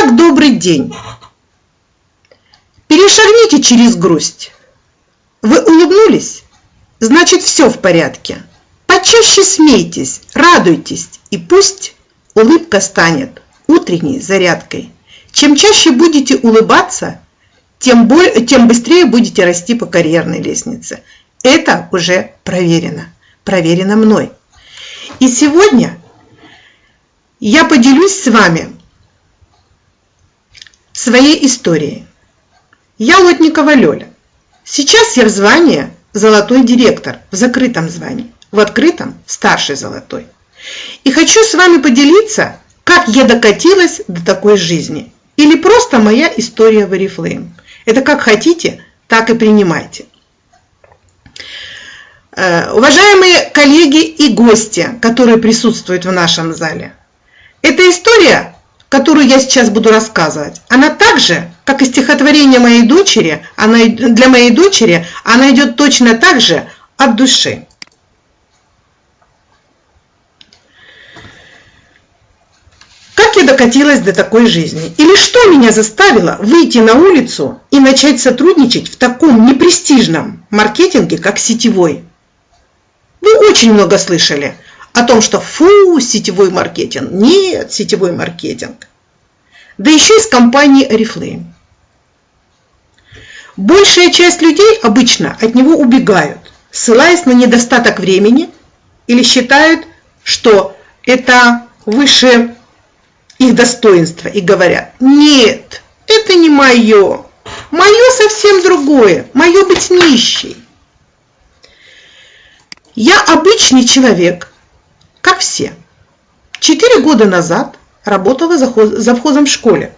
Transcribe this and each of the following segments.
Итак, добрый день. Перешагните через грусть. Вы улыбнулись? Значит, все в порядке. Почаще смейтесь, радуйтесь, и пусть улыбка станет утренней зарядкой. Чем чаще будете улыбаться, тем, более, тем быстрее будете расти по карьерной лестнице. Это уже проверено, проверено мной. И сегодня я поделюсь с вами своей историей. Я Лотникова Лёля. Сейчас я в звании золотой директор, в закрытом звании, в открытом старший золотой. И хочу с вами поделиться, как я докатилась до такой жизни. Или просто моя история в Oriflame. Это как хотите, так и принимайте. Э, уважаемые коллеги и гости, которые присутствуют в нашем зале, эта история, которую я сейчас буду рассказывать, она также, как и стихотворение моей дочери, она, для моей дочери, она идет точно так же от души. Как я докатилась до такой жизни? Или что меня заставило выйти на улицу и начать сотрудничать в таком непрестижном маркетинге, как сетевой? Вы очень много слышали о том, что фу, сетевой маркетинг. Нет, сетевой маркетинг. Да еще из компании Oriflame. Большая часть людей обычно от него убегают, ссылаясь на недостаток времени или считают, что это выше их достоинства и говорят, нет, это не мое, мое совсем другое, мое быть нищей. Я обычный человек, как все. Четыре года назад работала завхозом в школе.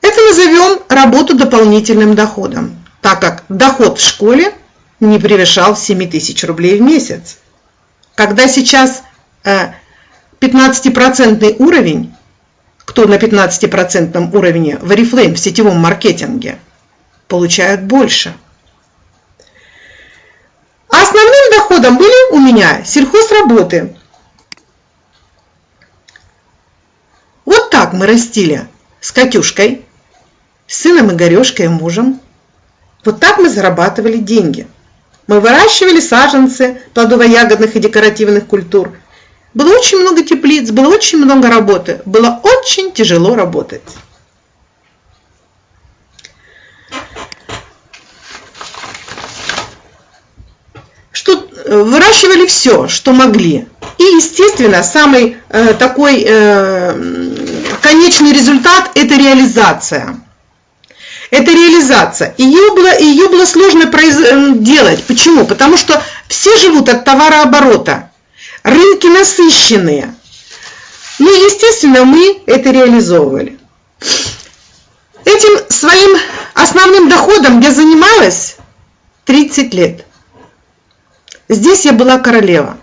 Это назовем работу дополнительным доходом, так как доход в школе не превышал 7 тысяч рублей в месяц. Когда сейчас 15% уровень, кто на 15% уровне в Oriflame в сетевом маркетинге, получают больше – а основным доходом были у меня сельхозработы. Вот так мы растили с Катюшкой, с сыном Игорешкой и мужем. Вот так мы зарабатывали деньги. Мы выращивали саженцы плодово-ягодных и декоративных культур. Было очень много теплиц, было очень много работы. Было очень тяжело работать. Выращивали все, что могли. И, естественно, самый э, такой э, конечный результат – это реализация. Это реализация. Ее было, ее было сложно произ... Э, делать. Почему? Потому что все живут от товарооборота. Рынки насыщенные. Ну, естественно, мы это реализовывали. Этим своим основным доходом я занималась 30 лет. Здесь я была королева.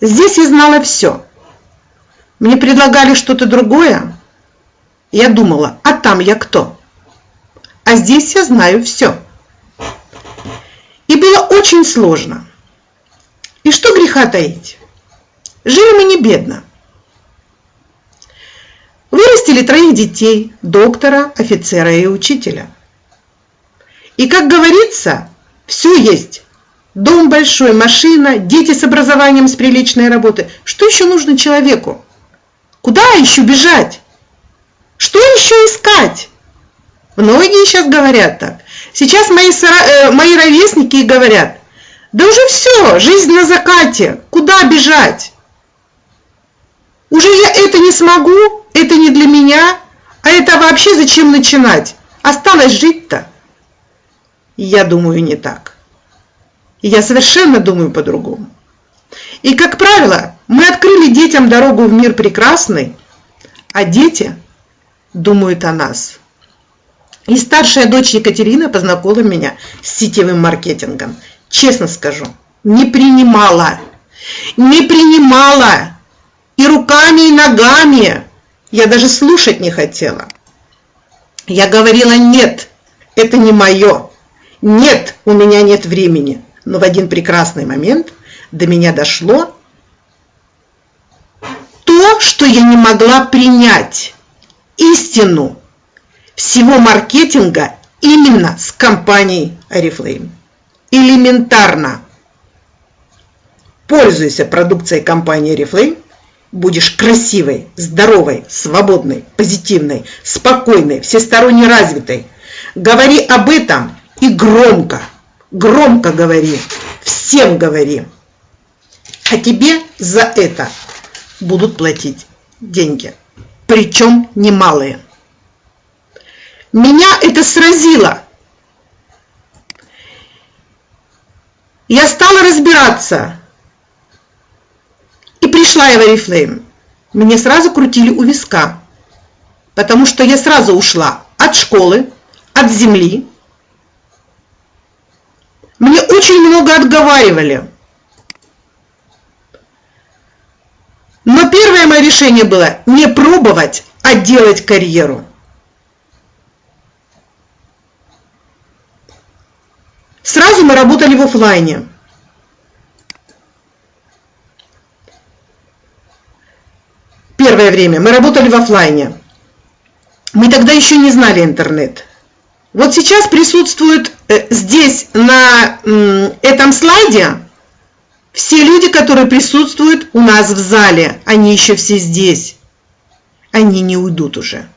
Здесь я знала все. Мне предлагали что-то другое. Я думала, а там я кто? А здесь я знаю все. И было очень сложно. И что греха таить? Жили мы не бедно. Вырастили троих детей, доктора, офицера и учителя. И, как говорится, все есть. Дом большой, машина, дети с образованием, с приличной работы. Что еще нужно человеку? Куда еще бежать? Что еще искать? Многие сейчас говорят так. Сейчас мои, э, мои ровесники говорят, да уже все, жизнь на закате, куда бежать? Уже я это не смогу, это не для меня, а это вообще зачем начинать? Осталось жить-то. Я думаю, не так. Я совершенно думаю по-другому. И, как правило, мы открыли детям дорогу в мир прекрасный, а дети думают о нас. И старшая дочь Екатерина познакомила меня с сетевым маркетингом. Честно скажу, не принимала. Не принимала. И руками, и ногами. Я даже слушать не хотела. Я говорила, нет, это не мое. Нет, у меня нет времени. Но в один прекрасный момент до меня дошло то, то, что я не могла принять. Истину всего маркетинга именно с компанией Oriflame. Элементарно. Пользуйся продукцией компании Oriflame, будешь красивой, здоровой, свободной, позитивной, спокойной, всесторонне развитой. Говори об этом и громко, громко говори, всем говори. А тебе за это будут платить деньги, причем немалые. Меня это сразило. Я стала разбираться. И пришла я в Oriflame. Мне сразу крутили у виска, потому что я сразу ушла от школы, от земли. Мне очень много отговаривали. Но первое мое решение было не пробовать, а делать карьеру. Сразу мы работали в офлайне. Первое время мы работали в офлайне. Мы тогда еще не знали интернет. Вот сейчас присутствуют э, здесь на этом слайде все люди, которые присутствуют у нас в зале. Они еще все здесь. Они не уйдут уже.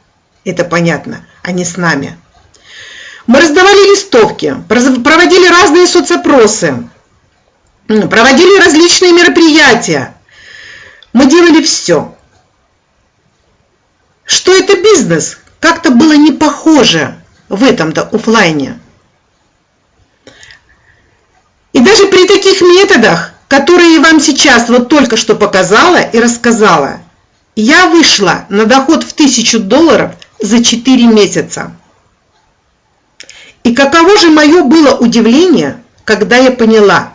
Это понятно. Они с нами. Мы раздавали листовки, проводили разные соцопросы, проводили различные мероприятия. Мы делали все. Что это бизнес? Как-то было не похоже в этом-то офлайне. И даже при таких методах, которые я вам сейчас вот только что показала и рассказала, я вышла на доход в 1000 долларов за 4 месяца. И каково же мое было удивление, когда я поняла,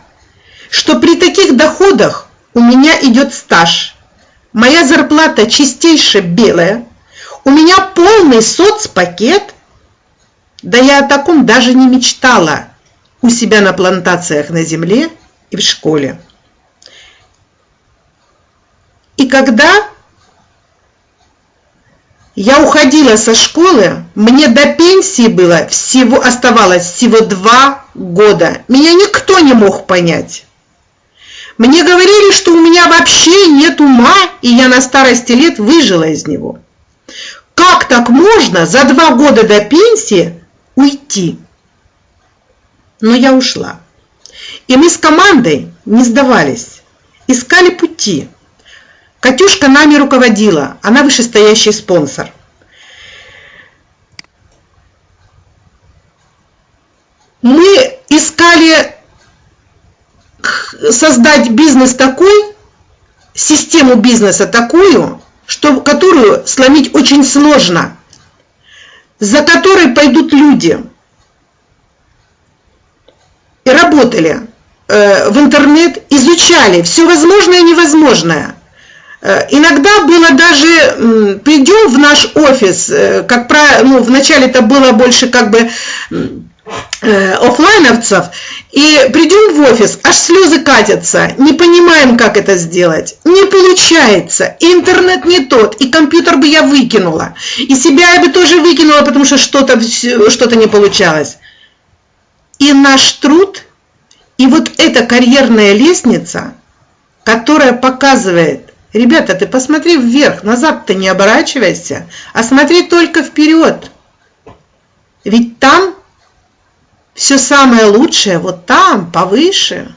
что при таких доходах у меня идет стаж, моя зарплата чистейше белая, у меня полный соцпакет, да я о таком даже не мечтала у себя на плантациях на земле и в школе. И когда я уходила со школы, мне до пенсии было всего, оставалось всего два года. Меня никто не мог понять. Мне говорили, что у меня вообще нет ума, и я на старости лет выжила из него. Как так можно за два года до пенсии уйти? Но я ушла. И мы с командой не сдавались, искали пути. Катюшка нами руководила, она вышестоящий спонсор. Мы искали создать бизнес такой, систему бизнеса такую, что, которую сломить очень сложно, за которой пойдут люди. И работали э, в интернет, изучали все возможное и невозможное. Э, иногда было даже, придем в наш офис, э, как правило, ну, вначале это было больше как бы э, офлайновцев, и придем в офис, аж слезы катятся, не понимаем, как это сделать, не получается, интернет не тот, и компьютер бы я выкинула, и себя я бы тоже выкинула, потому что что-то что, -то, не получалось. И наш труд, и вот эта карьерная лестница, которая показывает, Ребята, ты посмотри вверх, назад-то не оборачивайся, а смотри только вперед. Ведь там все самое лучшее, вот там, повыше.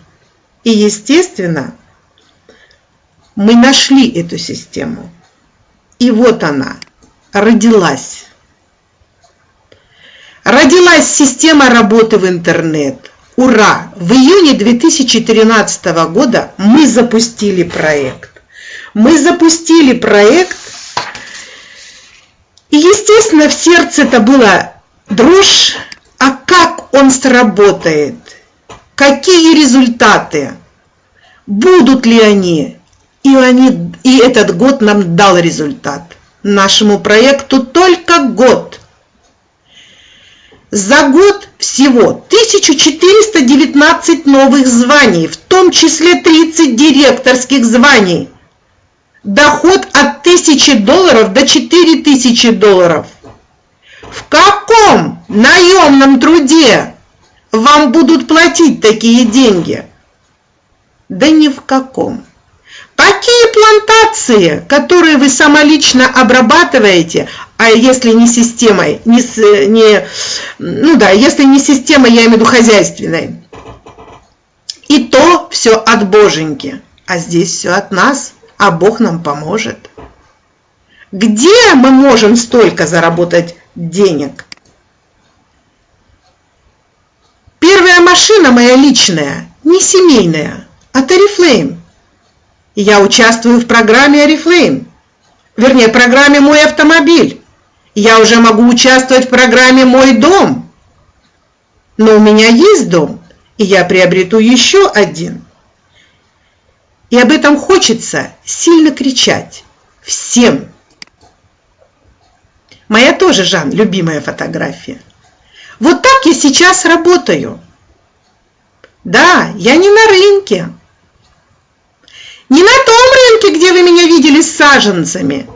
И, естественно, мы нашли эту систему. И вот она, родилась. Родилась система работы в интернет. Ура! В июне 2013 года мы запустили проект мы запустили проект, и, естественно, в сердце это была дрожь, а как он сработает, какие результаты, будут ли они, и, они, и этот год нам дал результат. Нашему проекту только год. За год всего 1419 новых званий, в том числе 30 директорских званий – доход от 1000 долларов до 4000 долларов. В каком наемном труде вам будут платить такие деньги? Да ни в каком. Какие плантации, которые вы самолично обрабатываете, а если не системой, не, не, ну да, если не системой, я имею в виду хозяйственной, и то все от боженьки, а здесь все от нас, а Бог нам поможет. Где мы можем столько заработать денег? Машина моя личная, не семейная, от Oriflame. Я участвую в программе Oriflame, вернее, программе «Мой автомобиль». Я уже могу участвовать в программе «Мой дом». Но у меня есть дом, и я приобрету еще один. И об этом хочется сильно кричать всем. Моя тоже, Жан, любимая фотография. Вот так я сейчас работаю. Да, я не на рынке. Не на том рынке, где вы меня видели с саженцами.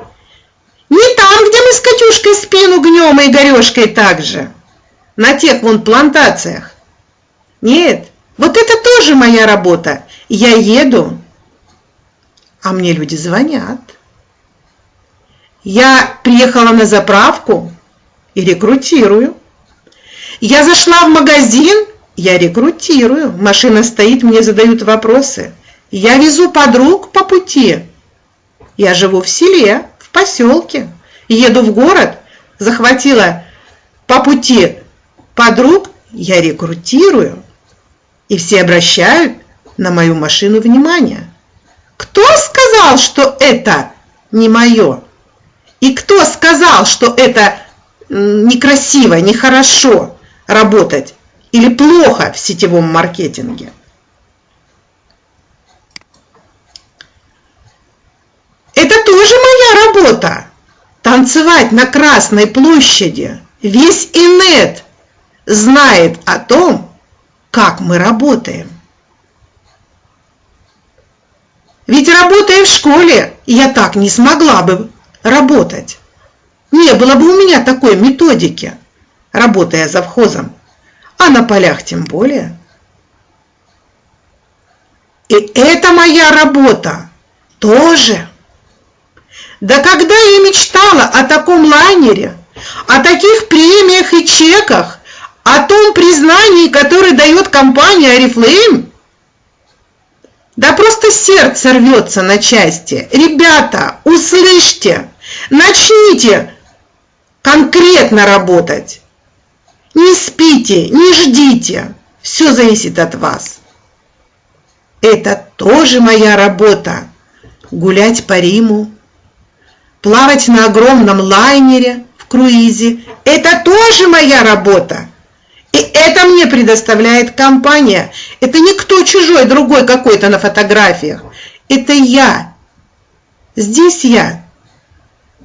Не там, где мы с Катюшкой спину гнем и Горешкой также. На тех вон плантациях. Нет, вот это тоже моя работа. Я еду, а мне люди звонят. Я приехала на заправку и рекрутирую. Я зашла в магазин, я рекрутирую. Машина стоит, мне задают вопросы. Я везу подруг по пути. Я живу в селе, в поселке. Еду в город, захватила по пути подруг, я рекрутирую и все обращают на мою машину внимание. Кто сказал, что это не мое? И кто сказал, что это некрасиво, нехорошо работать или плохо в сетевом маркетинге? Это тоже моя работа. Танцевать на Красной площади. Весь инет знает о том, как мы работаем. Ведь работая в школе, я так не смогла бы работать. Не было бы у меня такой методики, работая завхозом, а на полях тем более. И это моя работа тоже. Да когда я мечтала о таком лайнере, о таких премиях и чеках, о том признании, которое дает компания Oriflame, да просто сердце рвется на части. Ребята, услышьте, начните конкретно работать. Не спите, не ждите. Все зависит от вас. Это тоже моя работа. Гулять по Риму, плавать на огромном лайнере в круизе. Это тоже моя работа. И это мне предоставляет компания. Это не кто чужой, другой какой-то на фотографиях. Это я. Здесь я.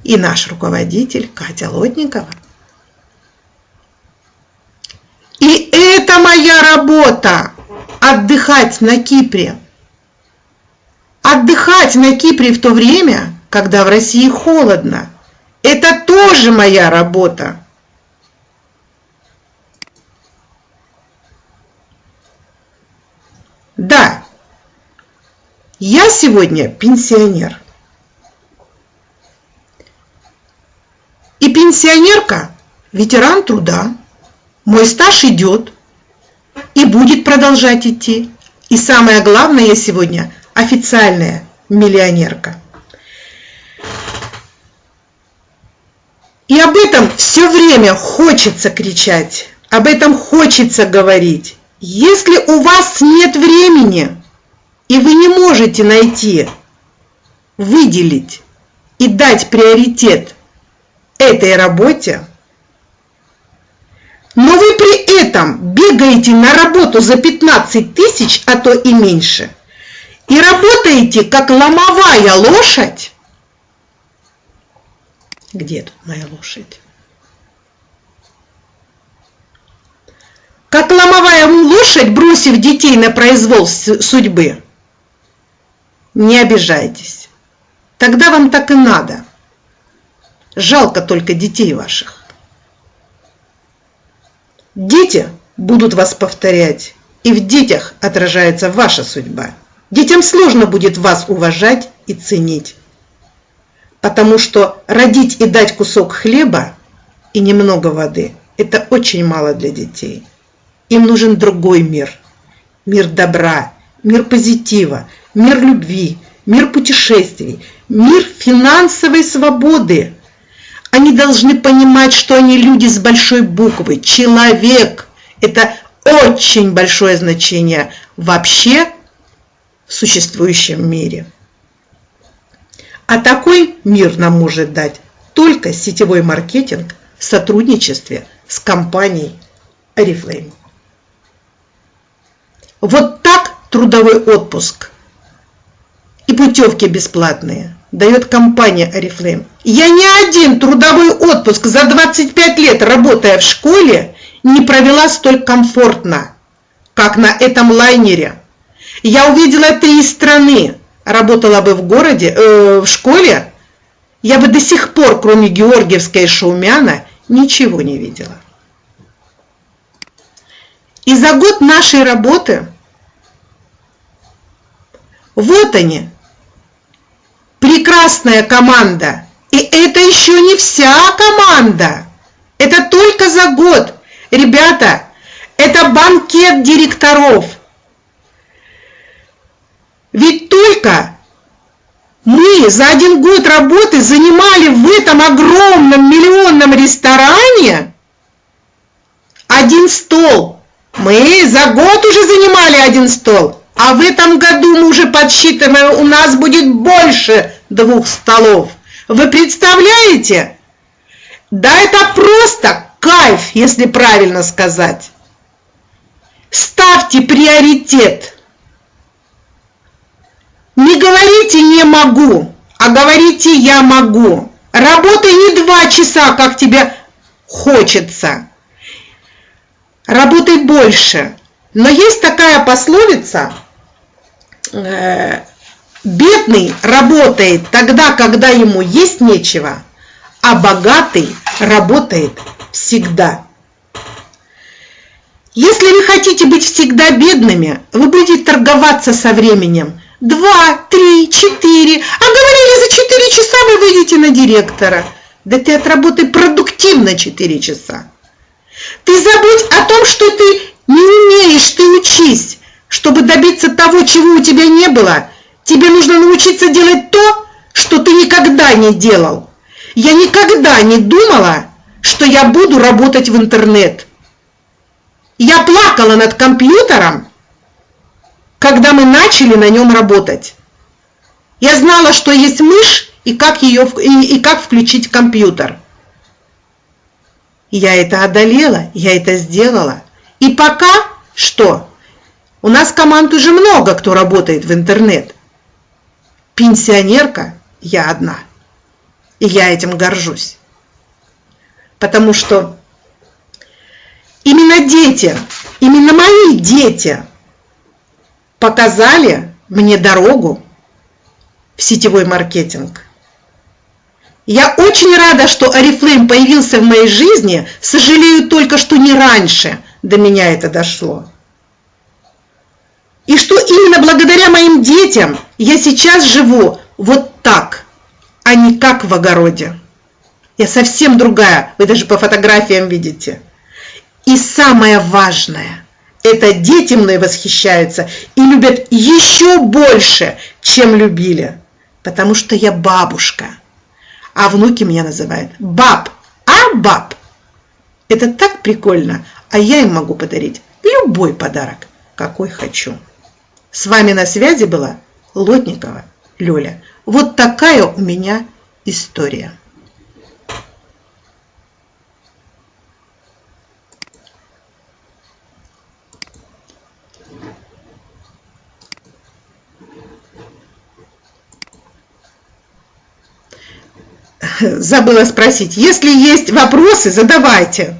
И наш руководитель Катя Лотникова. И это моя работа. Отдыхать на Кипре. Отдыхать на Кипре в то время, когда в России холодно. Это тоже моя работа. Да, я сегодня пенсионер. И пенсионерка – ветеран труда. Мой стаж идет и будет продолжать идти. И самое главное, я сегодня официальная миллионерка. И об этом все время хочется кричать, об этом хочется говорить. Если у вас нет времени, и вы не можете найти, выделить и дать приоритет этой работе, но вы при этом бегаете на работу за 15 тысяч, а то и меньше, и работаете как ломовая лошадь, где тут моя лошадь? как ломовая лошадь, бросив детей на произвол судьбы. Не обижайтесь. тогда вам так и надо. Жалко только детей ваших. Дети будут вас повторять, и в детях отражается ваша судьба. Детям сложно будет вас уважать и ценить, потому что родить и дать кусок хлеба и немного воды – это очень мало для детей. Им нужен другой мир, мир добра, мир позитива, мир любви, мир путешествий, мир финансовой свободы. Они должны понимать, что они люди с большой буквы, человек. Это очень большое значение вообще в существующем мире. А такой мир нам может дать только сетевой маркетинг в сотрудничестве с компанией Oriflame. Вот так трудовой отпуск и путевки бесплатные дает компания Oriflame. Я ни один трудовой отпуск за 25 лет, работая в школе, не провела столь комфортно, как на этом лайнере. Я увидела три страны. Работала бы в городе, э, в школе, я бы до сих пор, кроме Георгиевской и Шаумяна, ничего не видела. И за год нашей работы вот они, прекрасная команда. И это еще не вся команда. Это только за год. Ребята, это банкет директоров. Ведь только мы за один год работы занимали в этом огромном миллионном ресторане один стол. Мы за год уже занимали один стол. А в этом году мы уже подсчитываем, у нас будет больше двух столов. Вы представляете? Да это просто кайф, если правильно сказать. Ставьте приоритет. Не говорите «не могу», а говорите «я могу». Работай не два часа, как тебе хочется. Работай больше. Но есть такая пословица, бедный работает тогда, когда ему есть нечего, а богатый работает всегда. Если вы хотите быть всегда бедными, вы будете торговаться со временем – два, три, четыре. А говорили, за четыре часа вы выйдете на директора. Да ты отработай продуктивно четыре часа. Ты забудь о том, что ты не умеешь, ты учись. Чтобы добиться того, чего у тебя не было, тебе нужно научиться делать то, что ты никогда не делал. Я никогда не думала, что я буду работать в интернет. Я плакала над компьютером, когда мы начали на нем работать. Я знала, что есть мышь и как, ее, и, и как включить компьютер. Я это одолела, я это сделала. И пока что? У нас команд уже много, кто работает в интернет. Пенсионерка я одна. И я этим горжусь. Потому что именно дети, именно мои дети – показали мне дорогу в сетевой маркетинг. Я очень рада, что Oriflame появился в моей жизни, сожалею только, что не раньше до меня это дошло. И что именно благодаря моим детям я сейчас живу вот так, а не как в огороде. Я совсем другая, вы даже по фотографиям видите. И самое важное – это дети мной восхищаются и любят еще больше, чем любили, потому что я бабушка. А внуки меня называют баб, а баб. Это так прикольно, а я им могу подарить любой подарок, какой хочу. С вами на связи была Лотникова Лёля. Вот такая у меня история. забыла спросить. Если есть вопросы, задавайте.